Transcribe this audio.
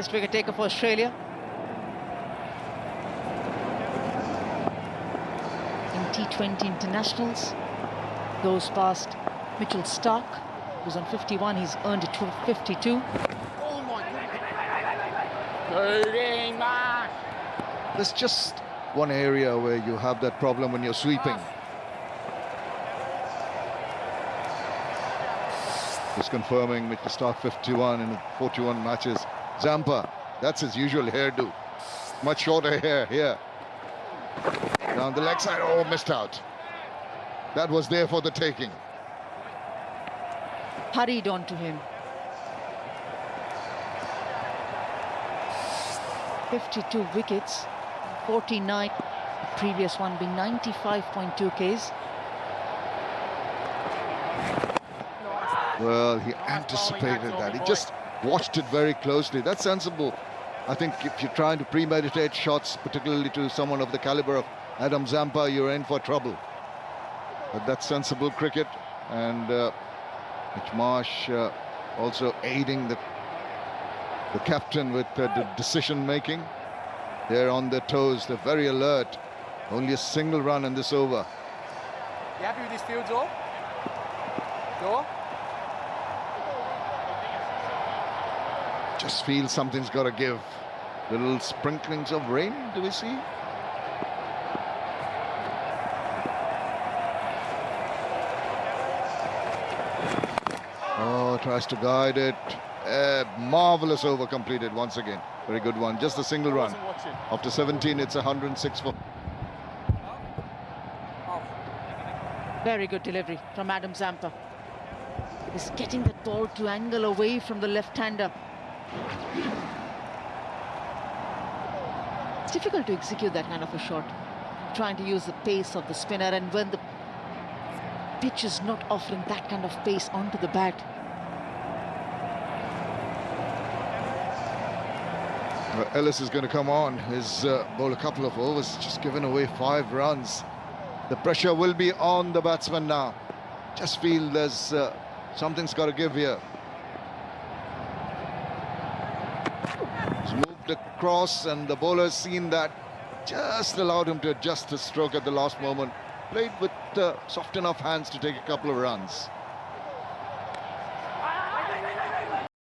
highest wicket taker for Australia. In T20 internationals, goes past Mitchell Starc, who's on 51. He's earned a 52. There's just one area where you have that problem when you're sweeping. Just confirming Mitchell Starc 51 in 41 matches. Zampa, that's his usual hairdo. Much shorter hair here. Down the leg side, oh, missed out. That was there for the taking. Hurried on to him. 52 wickets, 49, previous one being 95.2 Ks. Well, he anticipated that. He just watched it very closely. That's sensible. I think if you're trying to premeditate shots, particularly to someone of the caliber of Adam Zampa, you're in for trouble. But that's sensible cricket. And uh, Mitch Marsh uh, also aiding the, the captain with uh, the decision making. They're on their toes. They're very alert. Only a single run in this over. You happy with this field, Joe? Joe? Just feel something's got to give. Little sprinklings of rain, do we see? Oh, tries to guide it. A marvelous over completed once again. Very good one. Just a single run. After 17, it's 106 for. Very good delivery from Adam Zampa. He's getting the ball to angle away from the left-hander. It's difficult to execute that kind of a shot. Trying to use the pace of the spinner and when the pitch is not offering that kind of pace onto the bat. Ellis is going to come on. He's uh, bowled a couple of overs, just given away five runs. The pressure will be on the batsman now. Just feel there's uh, something's got to give here. Moved across and the bowler's seen that. Just allowed him to adjust his stroke at the last moment. Played with uh, soft enough hands to take a couple of runs.